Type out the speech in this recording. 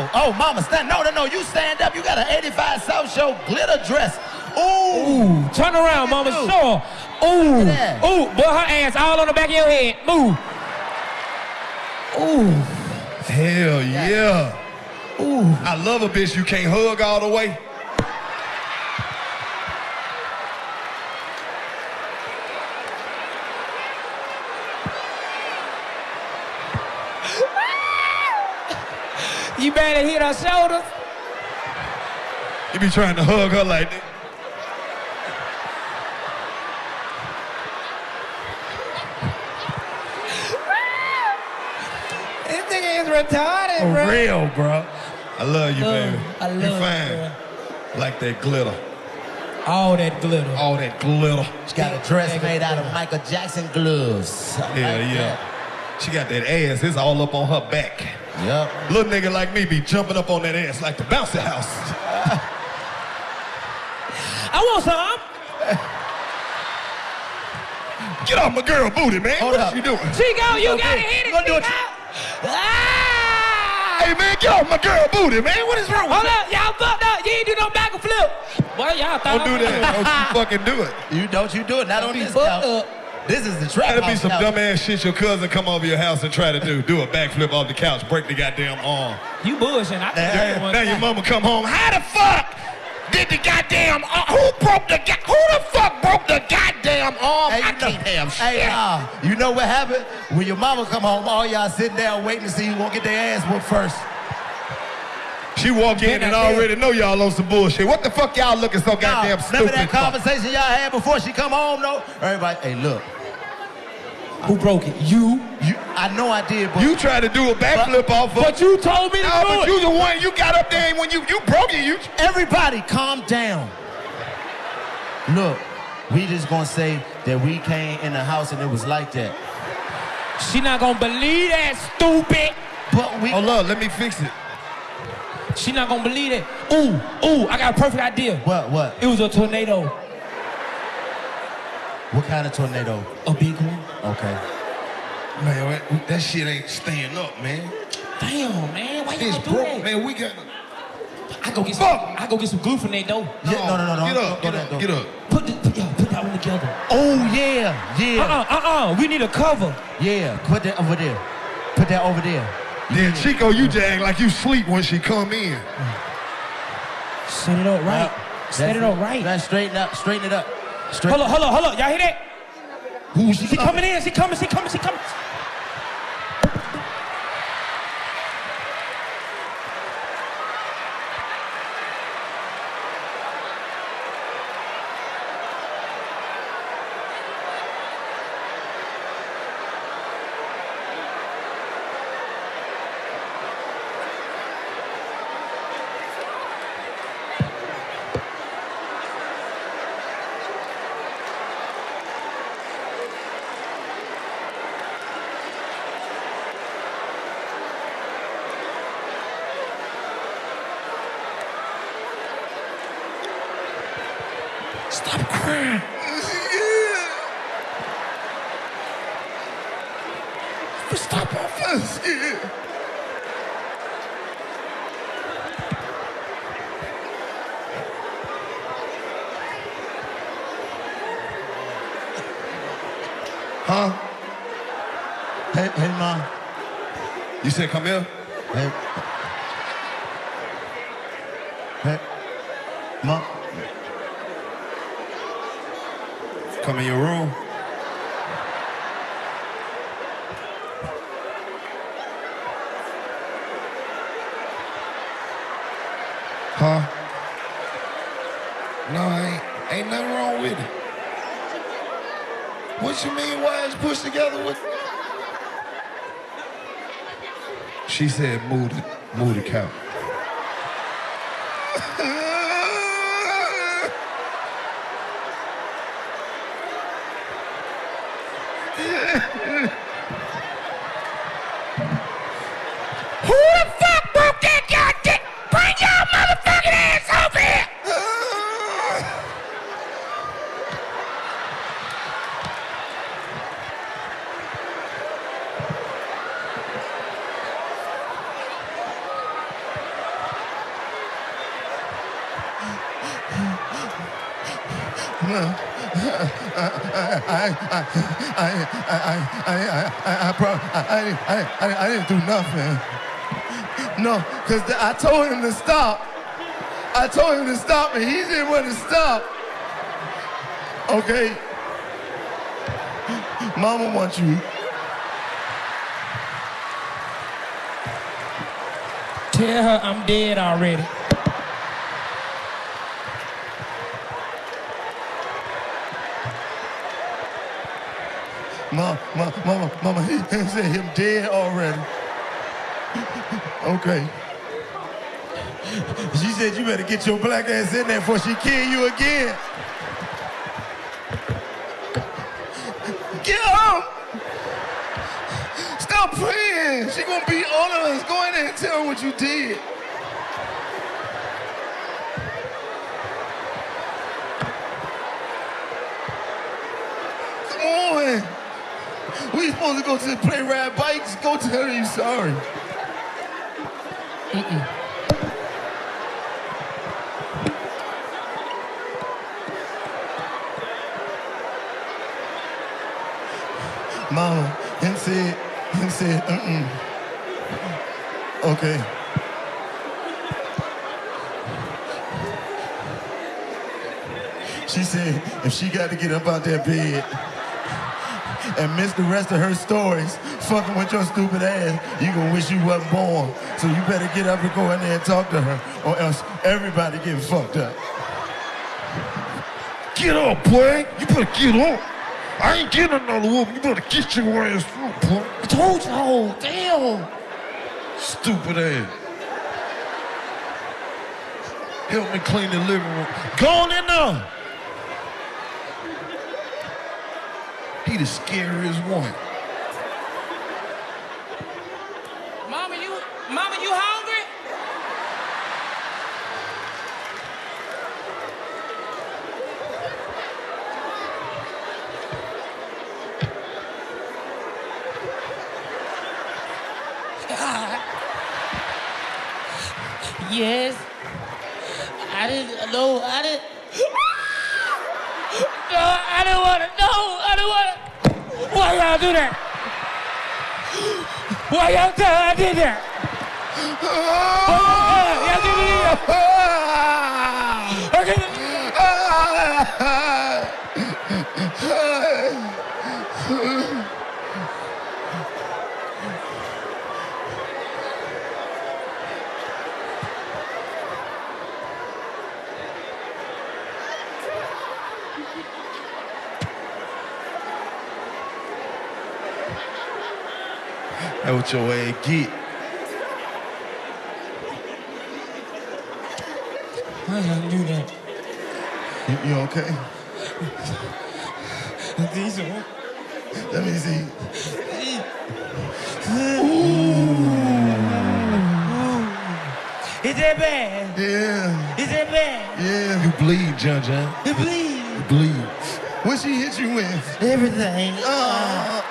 Oh, oh, mama, stand. No, no, no. You stand up. You got an 85 South Show glitter dress. Ooh. Ooh, turn around, mama. Ooh. Sure. Ooh, ooh, boy, her ass all on the back of your head. Move. Ooh, Hell yeah. ooh. I love a bitch you can't hug all the way. You better hit her shoulder. You be trying to hug her like that. This nigga is retarded, For bro. real, bro. I love you, Love- baby. I love you fine. you, Like that glitter. All that glitter. All that glitter. She got a dress made out of Michael Jackson gloves. I Yeah, like yeah. She got that ass. It's all up on her back. That. Yep. Little nigga like me be jumping up on that ass like the bouncy house. I want some. Get off my girl booty, man. Hold what up. you doing? Chico, you Okay, gotta hit it, gonna Chico. it. Ah! Hey, man, get off my girl booty, man. What is wrong with Hold you? up, y'all fucked up. You ain't do no back and flip. Boy, y'all thought Don't do that. Don't you fucking do it. You don't you do it. Not on be this fucked up. This is the trap That'll be some couch. dumbass shit your cousin come over your house and try to do. Do a backflip off the couch, break the goddamn arm. You bullshitting. I Hey, think hey, you one Now your time. mama come home. How the fuck did the goddamn arm? Who broke the go- Who the fuck broke the goddamn arm? Hey, I you know, can't have shit. hey, uh, you know what happened? When your mama come home, all y'all sitting down waiting to see who gonna get their ass whooped first. She walk in and already know y'all on some bullshit. What the fuck y'all looking so goddamn Nah, stupid remember that conversation y'all had before she come home, though? Everybody, hey, look, Who broke it? You. you, I know I did, but You tried to do a backflip off of. But you told me to No, do but it. you the one. You got up there and when you you broke it. You everybody calm down. Look, we just gonna say that we came in the house and it was like that. She not gonna believe that, stupid. But we, hold up. Let me fix it. She not gonna believe it. Ooh, ooh, I got a perfect idea. what, what? It was a tornado. What kind of tornado? A big one. Okay. Man, that, that shit ain't staying up, man. Damn, man. Why y'all It's do broke, that? man. We got. I go get some. Fuck. I go get some glue from that though. Yeah, no, no, no, no. Get up, get up, go. get up. Put the, put, yeah, put that one together. Oh yeah, yeah, Uh-uh, uh-uh. We need a cover. yeah. Put that over there. Put that over there. Then Chico, you just act like you sleep when she come in. Set it up right. Uh, Set it up right. Let's straighten up. Straighten it up. Straight. Hold up, hold up, hold up. Y'all hear that? Who's She coming in. She coming. She coming. She coming. Stop crying. Stop first. Huh? Hey, hey, mom. You said come here? Hey. Hey. Mom. Come in your room. Huh? No, ain't ain't nothing wrong with it. What you mean? Why it's pushed together with? She said, "Move the move the couch." Who the fuck broke that y'all dick? Bring your motherfucking ass over here! Well. I, I, I, I, I, I, I, I, I, I, I didn't do nothing. No, because I told him to stop. I told him to stop, and he didn't want to stop. Okay. Mama wants you. Tell her I'm dead already. Mama, mama, mama, mama, he, he said him dead already. okay. She said you better get your black ass in there before she kill you again. Get up! Stop praying. She gonna beat all of us. Go in there and tell her what you did. Come on. We supposed to go to the play ride bikes. Go tell her you sorry. Mama, him said, him said, mm-mm. Okay. She said if she got to get up out that bed and miss the rest of her stories, fucking with your stupid ass, you gonna wish you wasn't born. So you better get up and go in there and talk to her, or else everybody getting fucked up. Get up, boy. You better get up. I ain't getting another woman. You better get your ass up, boy. I told you, oh, damn. Stupid ass. Help me clean the living room. Go on in there. He the scariest one. Mama, you, mama, you hungry? Yes. I didn't know. I didn't. y'all do that? Why y'all tell I did that? Oh, oh, oh, oh, oh. That's what your ass get. I don't do that? You, you okay? These are. Let me see. Ooh. Is that bad? Yeah, Is that bad? yeah. You bleed, John John. It bleeds. You bleed. What she hit you with? Everything. Uh,